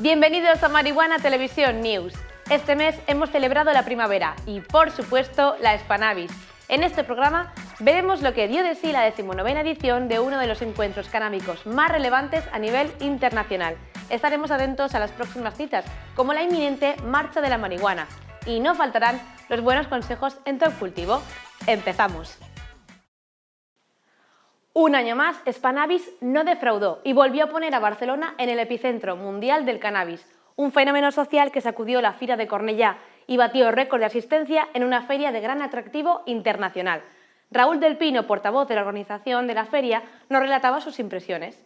Bienvenidos a Marihuana Televisión News. Este mes hemos celebrado la primavera y, por supuesto, la Spanavis. En este programa veremos lo que dio de sí la decimonovena edición de uno de los encuentros canábicos más relevantes a nivel internacional. Estaremos atentos a las próximas citas, como la inminente Marcha de la Marihuana. Y no faltarán los buenos consejos en todo cultivo. ¡Empezamos! Un año más, Spanavis no defraudó y volvió a poner a Barcelona en el epicentro mundial del cannabis, un fenómeno social que sacudió la Fira de Cornellá y batió récord de asistencia en una feria de gran atractivo internacional. Raúl del Pino, portavoz de la organización de la feria, nos relataba sus impresiones.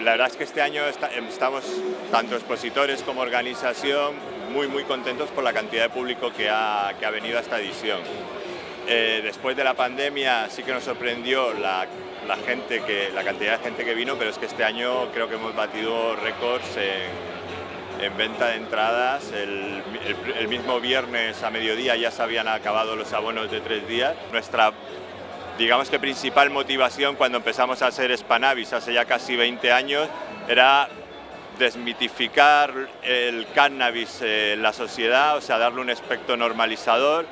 La verdad es que este año estamos, tanto expositores como organización, muy muy contentos por la cantidad de público que ha, que ha venido a esta edición. Eh, después de la pandemia sí que nos sorprendió la la, gente que, la cantidad de gente que vino, pero es que este año creo que hemos batido récords en, en venta de entradas. El, el, mismo viernes a mediodía ya se habían acabado los abonos de tres días. Nuestra, digamos que principal motivación cuando empezamos a hacer Spanavis hace ya casi 20 años era desmitificar el cannabis en la sociedad, o sea, darle un aspecto normalizador,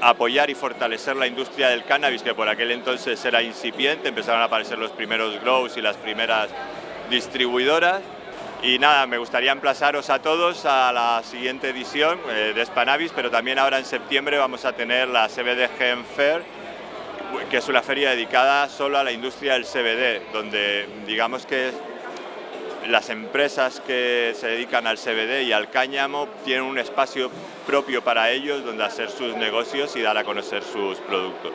apoyar y fortalecer la industria del cannabis, que por aquel entonces era incipiente, empezaron a aparecer los primeros grows y las primeras distribuidoras. Y nada, me gustaría emplazaros a todos a la siguiente edición eh, de Spanavis, pero también ahora en septiembre vamos a tener la CBD Gen Fair, que es una feria dedicada solo a la industria del CBD, donde digamos que las empresas que se dedican al CBD y al cáñamo tienen un espacio propio para ellos donde hacer sus negocios y dar a conocer sus productos.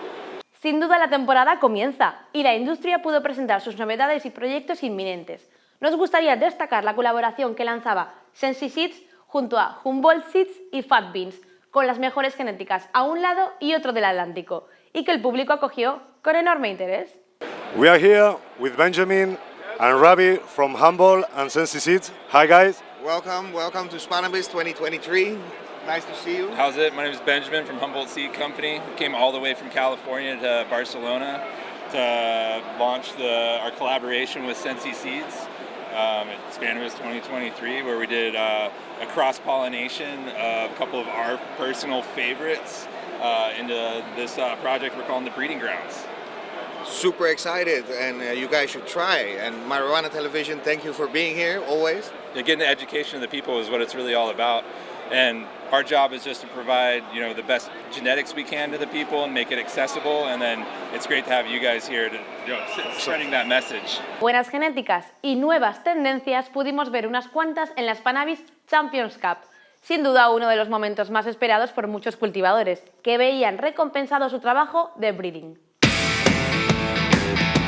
Sin duda la temporada comienza y la industria pudo presentar sus novedades y proyectos inminentes. Nos gustaría destacar la colaboración que lanzaba Sensi Seeds junto a Humboldt Seeds y Fat Beans, con las mejores genéticas a un lado y otro del Atlántico, y que el público acogió con enorme interés. We are here with Benjamin and Ravi from Humboldt and Sensi Seeds. Hi guys. Welcome, welcome to Spanabis 2023. Nice to see you. How's it? My name is Benjamin from Humboldt Seed Company. Came all the way from California to Barcelona to launch the, our collaboration with Sensi Seeds um, at Spanabis 2023 where we did uh, a cross-pollination of a couple of our personal favorites uh, into this uh, project we're calling the Breeding Grounds super excited and uh, you guys should try. And Marijuana Television, thank you for being here always. Getting the education of the people is what it's really all about. And our job is just to provide, you know, the best genetics we can to the people and make it accessible. And then it's great to have you guys here to, you know, spreading that message. Buenas genéticas y nuevas tendencias pudimos ver unas cuantas en la Spanavis Champions Cup. Sin duda uno de los momentos más esperados por muchos cultivadores, que veían recompensado su trabajo de breeding. Bye.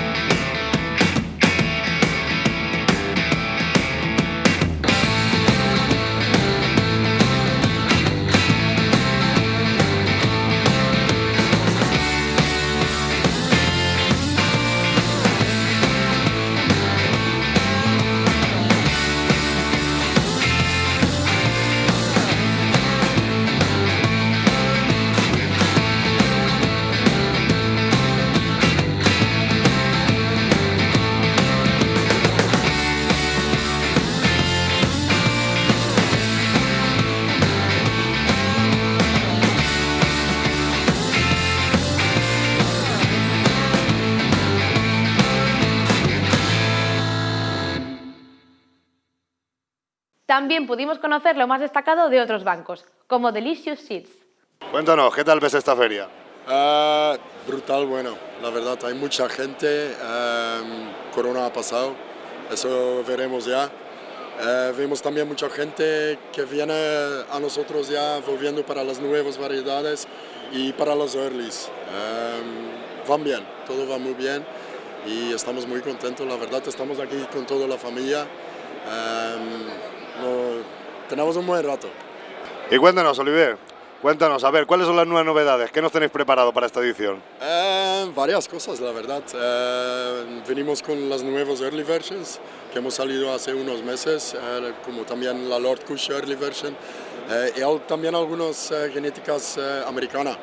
También pudimos conocer lo más destacado de otros bancos, como Delicious Seeds. Cuéntanos, ¿qué tal ves esta feria? Uh, brutal, bueno, la verdad, hay mucha gente, um, Corona ha pasado, eso veremos ya. Uh, vemos también mucha gente que viene a nosotros ya volviendo para las nuevas variedades y para los earlys. Um, van bien, todo va muy bien y estamos muy contentos, la verdad estamos aquí con toda la familia. Um, tenemos un buen rato. Y cuéntanos, Olivier, cuéntanos, a ver, ¿cuáles son las nuevas novedades? ¿Qué nos tenéis preparado para esta edición? Eh, varias cosas, la verdad. Eh, venimos con las nuevas early versions que hemos salido hace unos meses, eh, como también la Lord Kush early version, y también algunas genéticas americanas.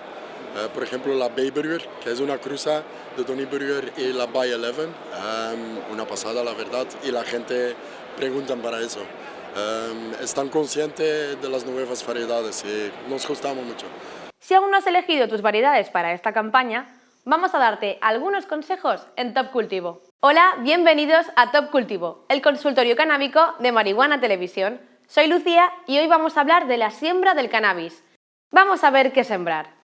por ejemplo, la Bay Burger, que es una cruza de Tony Burger y la Bay 11, una pasada, la verdad, y la gente pregunta para eso. Em, están conscientes de las nuevas variedades y nos gustamos mucho. Si aún no has elegido tus variedades para esta campaña, vamos a darte algunos consejos en Top Cultivo. Hola, bienvenidos a Top Cultivo, el consultorio canábico de Marihuana Televisión. Soy Lucía y hoy vamos a hablar de la siembra del cannabis. Vamos a ver qué sembrar.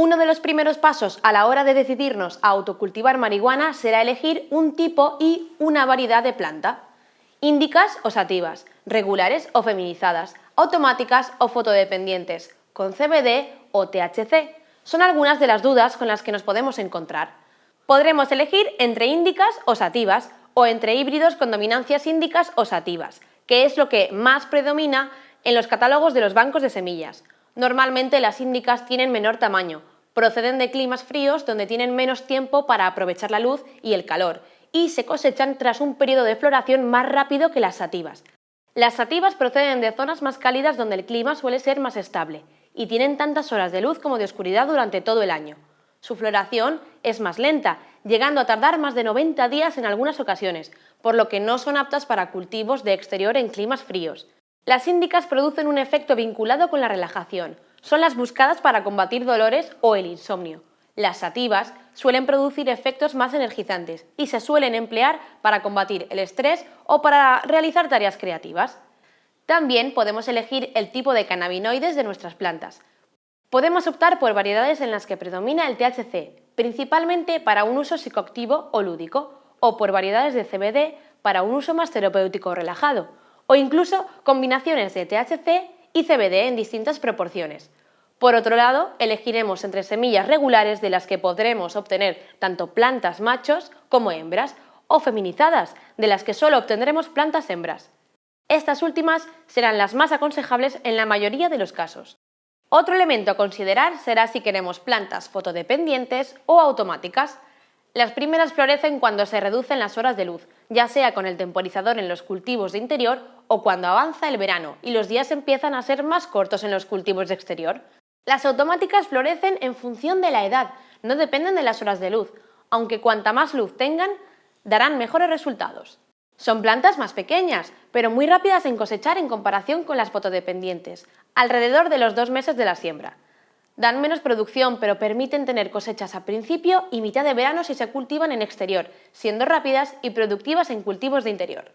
Uno de los primeros pasos a la hora de decidirnos a autocultivar marihuana será elegir un tipo y una variedad de planta. Índicas o sativas, regulares o feminizadas, automáticas o fotodependientes, con CBD o THC. Son algunas de las dudas con las que nos podemos encontrar. Podremos elegir entre índicas o sativas o entre híbridos con dominancias índicas o sativas, que es lo que más predomina en los catálogos de los bancos de semillas. Normalmente las índicas tienen menor tamaño, proceden de climas fríos donde tienen menos tiempo para aprovechar la luz y el calor, y se cosechan tras un periodo de floración más rápido que las sativas. Las sativas proceden de zonas más cálidas donde el clima suele ser más estable, y tienen tantas horas de luz como de oscuridad durante todo el año. Su floración es más lenta, llegando a tardar más de 90 días en algunas ocasiones, por lo que no son aptas para cultivos de exterior en climas fríos. Las índicas producen un efecto vinculado con la relajación. Son las buscadas para combatir dolores o el insomnio. Las sativas suelen producir efectos más energizantes y se suelen emplear para combatir el estrés o para realizar tareas creativas. También podemos elegir el tipo de cannabinoides de nuestras plantas. Podemos optar por variedades en las que predomina el THC, principalmente para un uso psicoactivo o lúdico, o por variedades de CBD para un uso más terapéutico o relajado, o incluso combinaciones de THC y CBD en distintas proporciones. Por otro lado, elegiremos entre semillas regulares de las que podremos obtener tanto plantas machos como hembras, o feminizadas, de las que solo obtendremos plantas hembras. Estas últimas serán las más aconsejables en la mayoría de los casos. Otro elemento a considerar será si queremos plantas fotodependientes o automáticas. Las primeras florecen cuando se reducen las horas de luz, ya sea con el temporizador en los cultivos de interior o cuando avanza el verano y los días empiezan a ser más cortos en los cultivos de exterior. Las automáticas florecen en función de la edad, no dependen de las horas de luz, aunque cuanta más luz tengan, darán mejores resultados. Son plantas más pequeñas, pero muy rápidas en cosechar en comparación con las fotodependientes, alrededor de los dos meses de la siembra. Dan menos producción, pero permiten tener cosechas a principio y mitad de verano si se cultivan en exterior, siendo rápidas y productivas en cultivos de interior.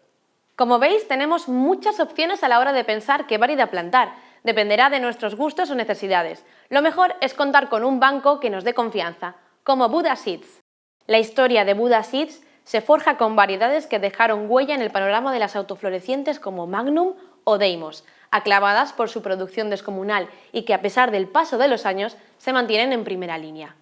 Como veis, tenemos muchas opciones a la hora de pensar qué variedad plantar. Dependerá de nuestros gustos o necesidades. Lo mejor es contar con un banco que nos dé confianza, como Buddha Seeds. La historia de Buddha Seeds se forja con variedades que dejaron huella en el panorama de las autoflorecientes como Magnum o Deimos, aclamadas por su producción descomunal y que a pesar del paso de los años se mantienen en primera línea.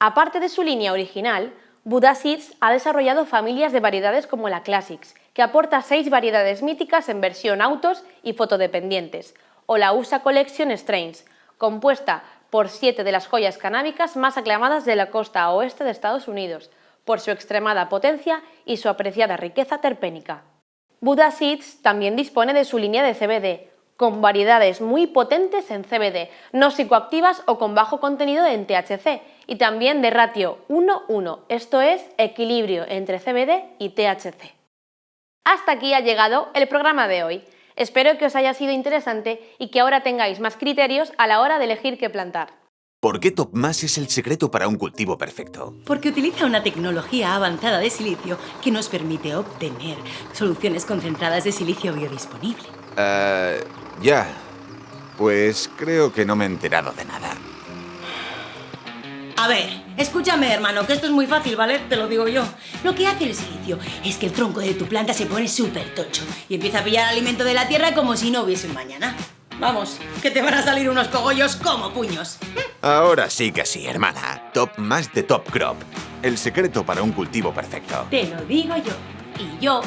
Aparte de su línea original, Buddha Seeds ha desarrollado familias de variedades como la Classics, que aporta seis variedades míticas en versión autos y fotodependientes, o la USA Collection Strains, compuesta por siete de las joyas canábicas más aclamadas de la costa oeste de Estados Unidos, por su extremada potencia y su apreciada riqueza terpénica. Buddha Seeds también dispone de su línea de CBD, con variedades muy potentes en CBD, no psicoactivas o con bajo contenido en THC, y también de ratio 1-1, esto es equilibrio entre CBD y THC. Hasta aquí ha llegado el programa de hoy. Espero que os haya sido interesante y que ahora tengáis más criterios a la hora de elegir qué plantar. ¿Por qué TopMass es el secreto para un cultivo perfecto? Porque utiliza una tecnología avanzada de silicio que nos permite obtener soluciones concentradas de silicio biodisponible. Eh... Ya. Pues creo que no me he enterado de nada. A ver, Escúchame, hermano, que esto es muy fácil, ¿vale? Te lo digo yo. Lo que hace el silicio es que el tronco de tu planta se pone súper tocho y empieza a pillar alimento de la tierra como si no hubiese un mañana. Vamos, que te van a salir unos cogollos como puños. Ahora sí que sí, hermana. Top más de Top Crop. El secreto para un cultivo perfecto. Te lo digo yo. Y yo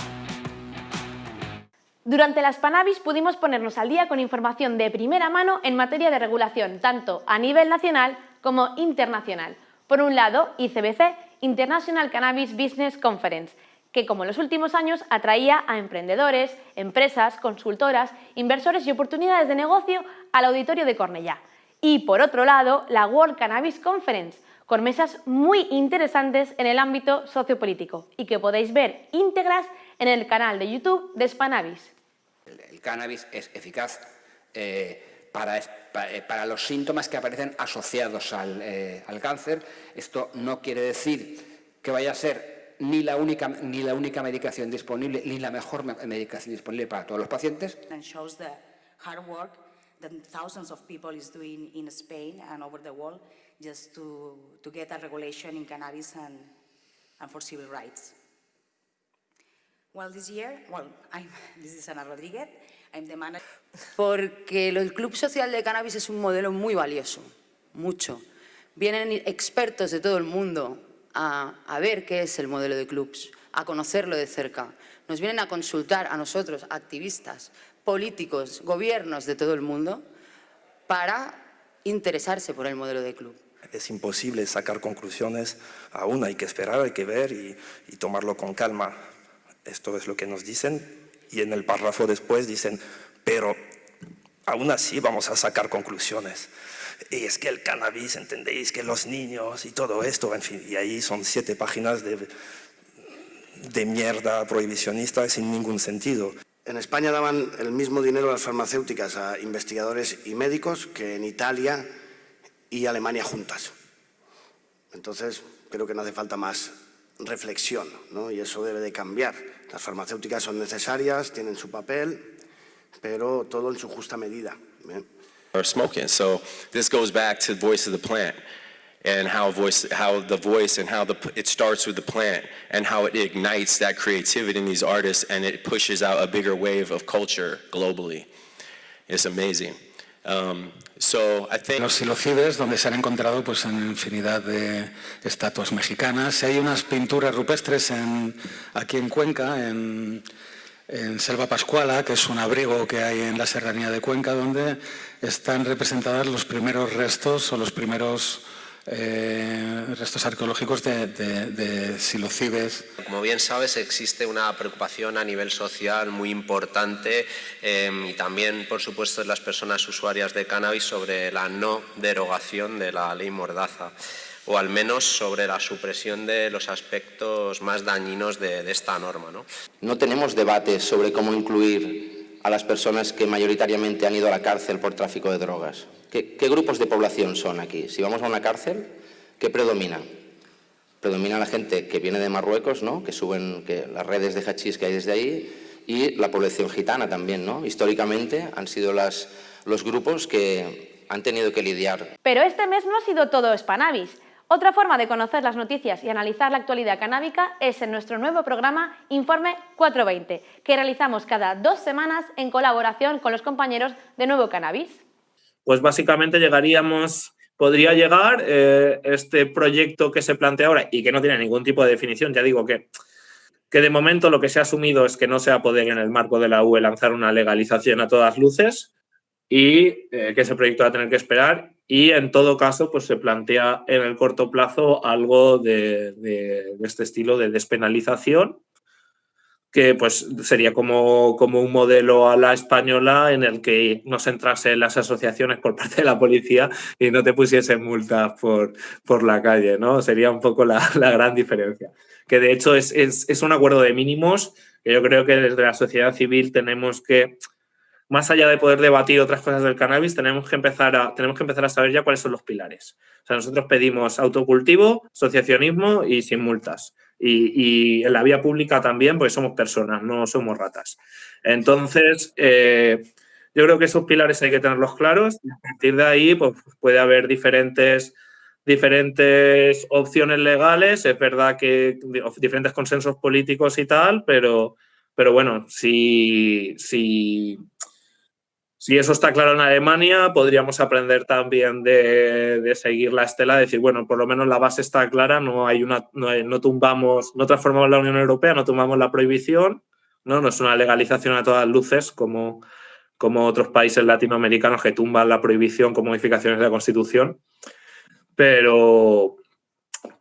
durante las Panavis pudimos ponernos al día con información de primera mano en materia de regulación, tanto a nivel nacional como internacional. Por un lado, ICBC, International Cannabis Business Conference, que como en los últimos años atraía a emprendedores, empresas, consultoras, inversores y oportunidades de negocio al auditorio de Cornellá. Y por otro lado, la World Cannabis Conference, con mesas muy interesantes en el ámbito sociopolítico y que podéis ver íntegras en el canal de YouTube de Spanavis. El cannabis es eficaz eh, para, eh, para, los síntomas que aparecen asociados eh, al, cáncer. Esto no quiere decir que vaya a ser ni la única, ni la única medicación disponible, ni la mejor medicación disponible para todos los pacientes. that thousands of people is doing in Spain and over the world just to, to get a regulation in cannabis and, and for civil rights. Well, this year, well, I'm, this is Ana Rodríguez, I'm the manager. Porque el Club Social de Cannabis es un modelo muy valioso, mucho. Vienen expertos de todo el mundo a, a ver qué es el modelo de clubs, a conocerlo de cerca. Nos vienen a consultar a nosotros, activistas, políticos, gobiernos de todo el mundo, para interesarse por el modelo de club. Es imposible sacar conclusiones, aún hay que esperar, hay que ver y, y tomarlo con calma. Esto es lo que nos dicen y en el párrafo después dicen, pero aún así vamos a sacar conclusiones. Y es que el cannabis, entendéis, que los niños y todo esto, en fin, y ahí son siete páginas de, de mierda prohibicionista sin ningún sentido. En España daban el mismo dinero a las farmacéuticas a investigadores y médicos que en Italia y Alemania juntas. Entonces, creo que no hace falta más reflexión, ¿no? y eso debe de cambiar. Las farmacéuticas son necesarias, tienen su papel, pero todo en su justa medida. ¿bien? Or smoking. So this goes back to the voice of the plant and how voice, how the voice and how the, it starts with the plant and how it ignites that creativity in these artists and it pushes out a bigger wave of culture globally. It's amazing. Um, Los silocides, donde se han encontrado pues, en infinidad de estatuas mexicanas. Hay unas pinturas rupestres en, aquí en Cuenca, en, en Selva Pascuala, que es un abrigo que hay en la serranía de Cuenca, donde están representadas los primeros restos o los primeros eh, restos arqueológicos de, de, silocides. Como bien sabes, existe una preocupación a nivel social muy importante em, y también, por supuesto, en las personas usuarias de cannabis sobre la no derogación de la ley Mordaza o al menos sobre la supresión de los aspectos más dañinos de, esta norma. ¿no? no tenemos debates sobre cómo incluir a las personas que mayoritariamente han ido a la cárcel por tráfico de drogas. ¿Qué, grupos de población son aquí? Si vamos a una cárcel, ¿qué predomina? Predomina la gente que viene de Marruecos, ¿no? que suben que las redes de hachís que hay desde ahí, y la población gitana también. ¿no? Históricamente han sido los grupos que han tenido que lidiar. Pero este mes no ha sido todo Spanavis. Otra forma de conocer las noticias y analizar la actualidad canábica es en nuestro nuevo programa Informe 420, que realizamos cada dos semanas en colaboración con los compañeros de Nuevo Cannabis. Pues básicamente llegaríamos, podría llegar eh, este proyecto que se plantea ahora y que no tiene ningún tipo de definición, ya digo que, que de momento lo que se ha asumido es que no se va a poder en el marco de la UE lanzar una legalización a todas luces y eh, que ese proyecto va a tener que esperar y en todo caso pues se plantea en el corto plazo algo de, de este estilo de despenalización que pues sería como, como, un modelo a la española en el que no se entrasen las asociaciones por parte de la policía y no te pusiesen multas por, por la calle, ¿no? Sería un poco la, la gran diferencia. Que de hecho es, es, es, un acuerdo de mínimos que yo creo que desde la sociedad civil tenemos que, más allá de poder debatir otras cosas del cannabis, tenemos que empezar a, tenemos que empezar a saber ya cuáles son los pilares. O sea, nosotros pedimos autocultivo, asociacionismo y sin multas y, en la vía pública también, porque somos personas, no somos ratas. Entonces, eh, yo creo que esos pilares hay que tenerlos claros y a partir de ahí pues, puede haber diferentes diferentes opciones legales, es verdad que diferentes consensos políticos y tal, pero, pero bueno, si, si, si eso está claro en Alemania, podríamos aprender también de, seguir la estela, de decir, bueno, por lo menos la base está clara, no hay una, no, tumbamos, no transformamos la Unión Europea, no tumbamos la prohibición, no, no es una legalización a todas luces como, como otros países latinoamericanos que tumban la prohibición con modificaciones de la Constitución. Pero,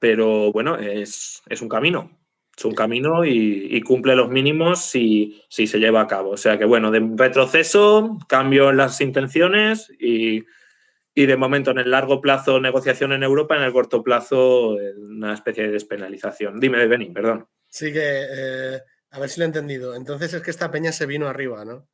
pero bueno, es, un camino. Es un camino y, cumple los mínimos si, si, se lleva a cabo. O sea que, bueno, de retroceso, cambio en las intenciones y, de momento en el largo plazo negociación en Europa, en el corto plazo una especie de despenalización. Dime, de Benin, perdón. Sí que, eh, a ver si lo he entendido. Entonces es que esta peña se vino arriba, ¿no?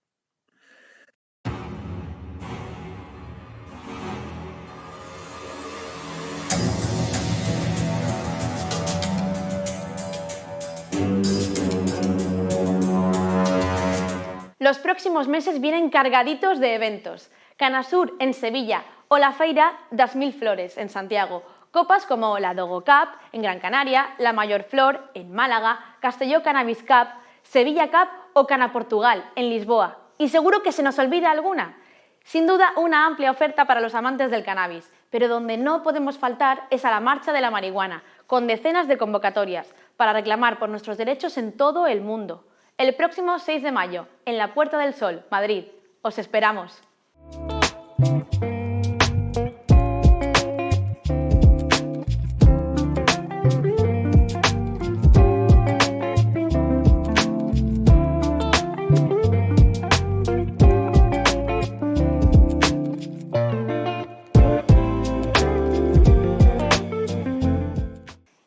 Los próximos meses vienen cargaditos de eventos. Canasur en Sevilla o la Feira das Mil Flores en Santiago. Copas como la Dogo Cup en Gran Canaria, la Mayor Flor en Málaga, Castelló Cannabis Cup, Sevilla Cup o Cana Portugal en Lisboa. Y seguro que se nos olvida alguna. Sin duda, una amplia oferta para los amantes del cannabis, pero donde no podemos faltar es a la marcha de la marihuana, con decenas de convocatorias, para reclamar por nuestros derechos en todo el mundo el próximo 6 de mayo, en la Puerta del Sol, Madrid. Os esperamos.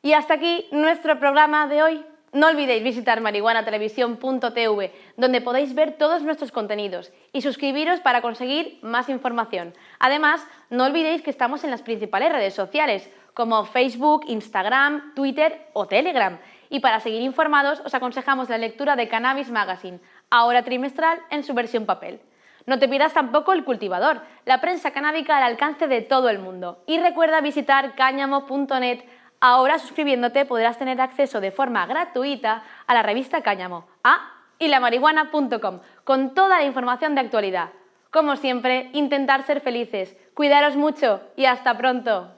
Y hasta aquí nuestro programa de hoy. No olvidéis visitar marihuanatelevisión.tv, donde podéis ver todos nuestros contenidos y suscribiros para conseguir más información. Además, no olvidéis que estamos en las principales redes sociales, como Facebook, Instagram, Twitter o Telegram. Y para seguir informados, os aconsejamos la lectura de Cannabis Magazine, ahora trimestral en su versión papel. No te pierdas tampoco El Cultivador, la prensa canábica al alcance de todo el mundo. Y recuerda visitar cáñamo.net Ahora suscribiéndote podrás tener acceso de forma gratuita a la revista Cáñamo, a y lamarihuana.com, con toda la información de actualidad. Como siempre, intentar ser felices, cuidaros mucho y hasta pronto.